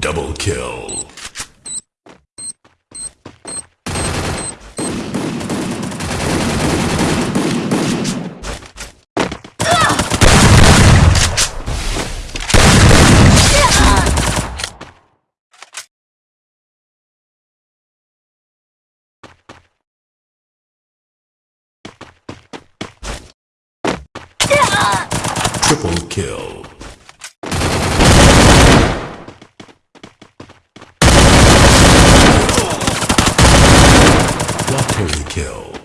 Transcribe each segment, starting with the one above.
Double kill. Triple kill. Kill.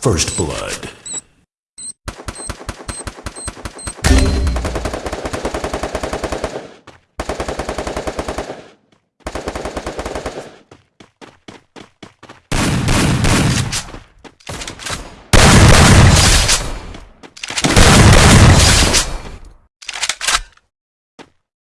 First Blood.